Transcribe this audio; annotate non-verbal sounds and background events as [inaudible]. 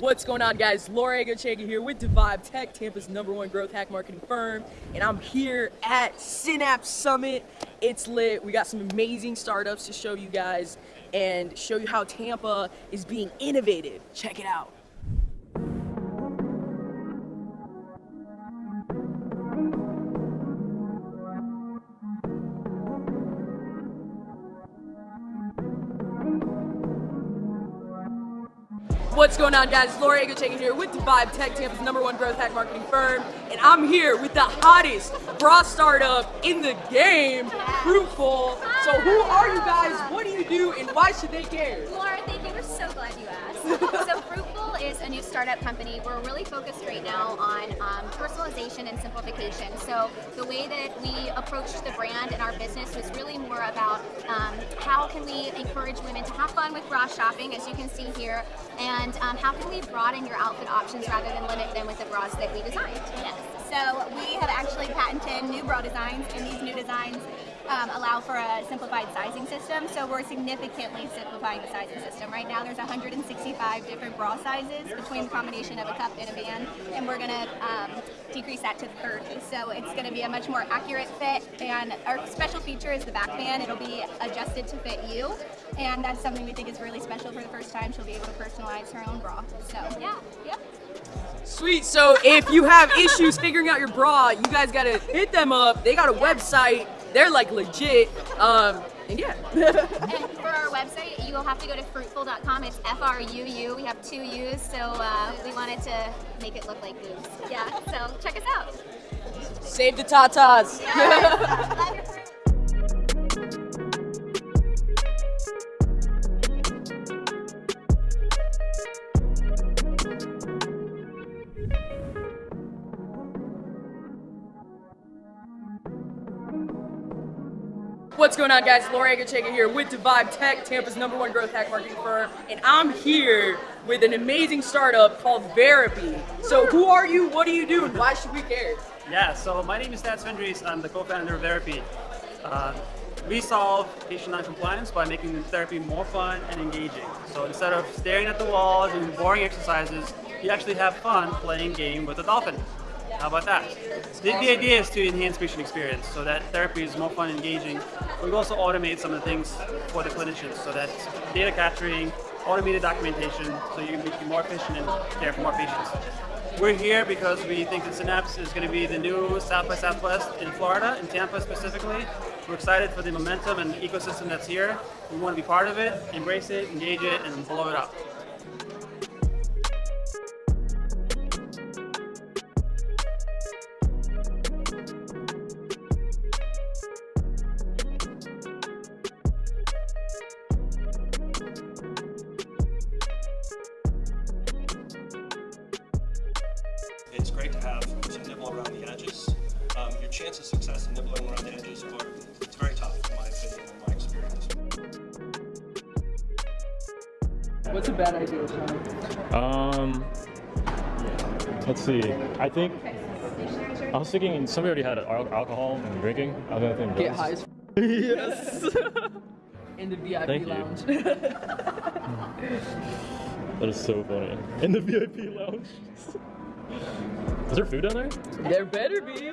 What's going on guys? Laura Egochega here with Devive Tech, Tampa's number one growth hack marketing firm. And I'm here at Synapse Summit. It's lit. We got some amazing startups to show you guys and show you how Tampa is being innovative. Check it out. What's going on guys? Laura Egochega here with Devive Tech, Tampa's number one growth hack marketing firm. And I'm here with the hottest bra startup in the game, Fruitful. So who are you guys? What do you do? And why should they care? Laura, thank you. We're so glad you asked. [laughs] so Fruitful is a new startup company. We're really focused right now on um, personalization and simplification. So the way that we approached the brand and our business was really more about um, how can we encourage women to have fun with bra shopping, as you can see here, and um, how can we broaden your outfit options rather than limit them with the bras that we designed. Yes. So we have actually patented new bra designs, and these new designs um, allow for a simplified sizing system. So we're significantly simplifying the sizing system. Right now there's 165 different bra sizes between the combination of a cup and a band, and we're going to um, decrease that to 30. So it's going to be a much more accurate fit, and our special feature is the back band. It'll be adjusted to fit you, and that's something we think is really special for the first time. She'll be able to personalize her own bra. So yeah, yep. Sweet. So if you have issues figuring out your bra, you guys gotta hit them up. They got a website. They're like legit. Um, and yeah. [laughs] and for our website, you will have to go to fruitful.com. It's F-R-U-U. We have two U's, so uh, we wanted to make it look like boobs. Yeah, so check us out. Save the tatas. Yes. [laughs] What's going on guys? Laura Egochega here with Devive Tech, Tampa's number one growth hack marketing firm. And I'm here with an amazing startup called Veripy. So who are you, what do you do, and why should we care? Yeah, so my name is Stats Vendries. I'm the co-founder of Veripy. Uh, we solve patient non-compliance by making therapy more fun and engaging. So instead of staring at the walls and boring exercises, you actually have fun playing game with a dolphin. How about that? The, the, idea is to enhance patient experience so that therapy is more fun and engaging. We've also automated some of the things for the clinicians so that data capturing, automated documentation, so you can be more efficient and care for more patients. We're here because we think that Synapse is going to be the new South by Southwest in Florida, in Tampa specifically. We're excited for the momentum and the ecosystem that's here. We want to be part of it, embrace it, engage it, and blow it up. It's great to have some nibble around the edges. Um, your chance of success in nibbling around the edges are it's very tough, in my opinion, in my experience. What's a bad idea, Sean? Um, let's see. I think I was thinking somebody already had alcohol and drinking. I was gonna think Get high as [laughs] yes. in the VIP Thank you. lounge. [laughs] that is so funny. In the VIP lounge. [laughs] is there food down there? there better be.